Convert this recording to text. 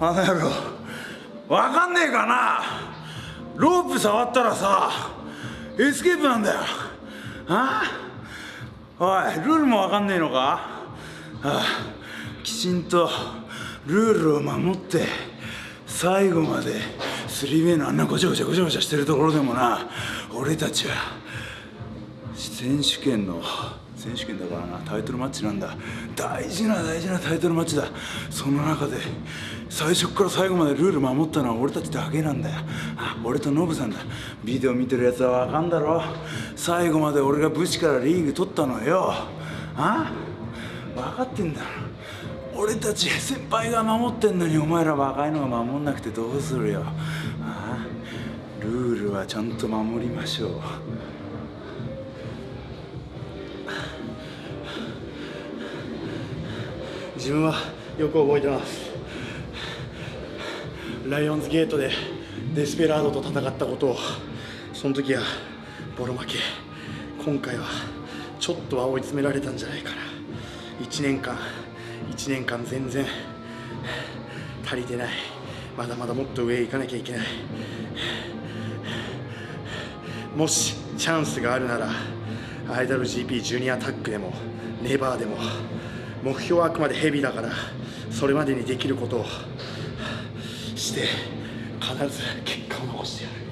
あの野郎わかんねえかな。ロープ触ったらさエスケープなんだよ。あ？おいルールもわかんねえのか？ああきちんとルールを守って最後まで three-way のあんなごちゃごちゃごちゃごちゃしてるところでもな。俺たちは選手権の選手権だからなタイトルマッチなんだ。大事な大事なタイトルマッチだ。その中で最初から最後までルール守ったのは俺たちだけなんだよ。俺とノブさんだ。ビデオ見てるやつは分かんだろ。最後まで俺が武士からリーグ取ったのよ。あ分かってんだろ。俺たち先輩が守ってんのにお前ら若いのが守んなくてどうするよ。あルールはちゃんと守りましょう。自分はよく覚えてます。ライオンズゲートでデスペラードと戦ったことをその時はボロ負け。今回はちょっとは追い詰められたんじゃないかな。1年間1年間全然足りてない。まだまだもっと上へ行かなきゃいけない。もしチャンスがあるなら IWGP ジュニアタッグでもネバーでも。目標はあくまでヘビだからそれまでにできることをして必ず結果を残してやる。